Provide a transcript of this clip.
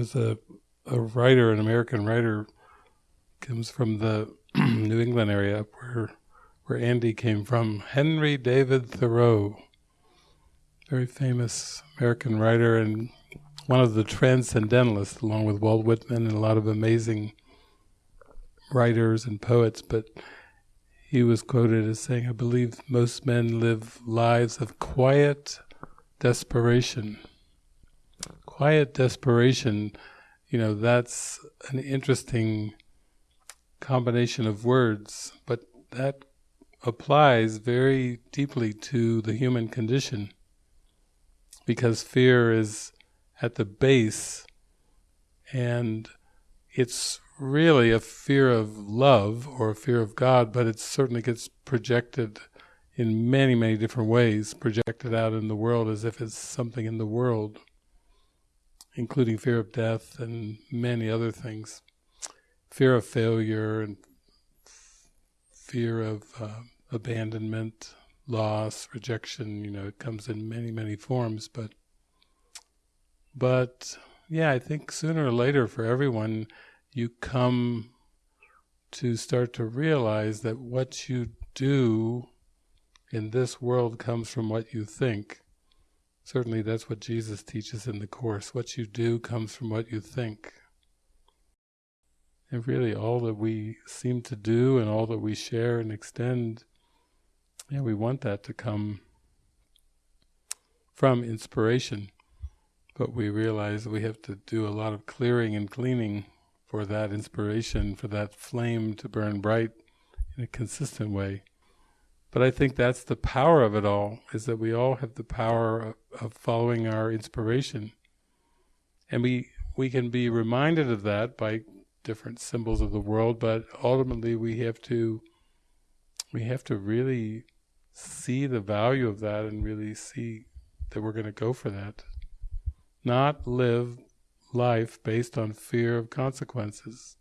was a a writer, an American writer, comes from the New England area where where Andy came from. Henry David Thoreau, very famous American writer and one of the transcendentalists, along with Walt Whitman and a lot of amazing writers and poets. But he was quoted as saying, "I believe most men live lives of quiet desperation." Quiet desperation you know, that's an interesting combination of words, but that applies very deeply to the human condition because fear is at the base and it's really a fear of love or a fear of God, but it certainly gets projected in many, many different ways, projected out in the world as if it's something in the world including fear of death and many other things, fear of failure and fear of uh, abandonment, loss, rejection. You know, it comes in many, many forms. But, but yeah, I think sooner or later, for everyone, you come to start to realize that what you do in this world comes from what you think. Certainly that's what Jesus teaches in the Course. What you do comes from what you think. And really all that we seem to do and all that we share and extend, yeah, we want that to come from inspiration. But we realize we have to do a lot of clearing and cleaning for that inspiration, for that flame to burn bright in a consistent way. But I think that's the power of it all, is that we all have the power of, of following our inspiration. And we we can be reminded of that by different symbols of the world, but ultimately we have to we have to really see the value of that and really see that we're going to go for that. Not live life based on fear of consequences.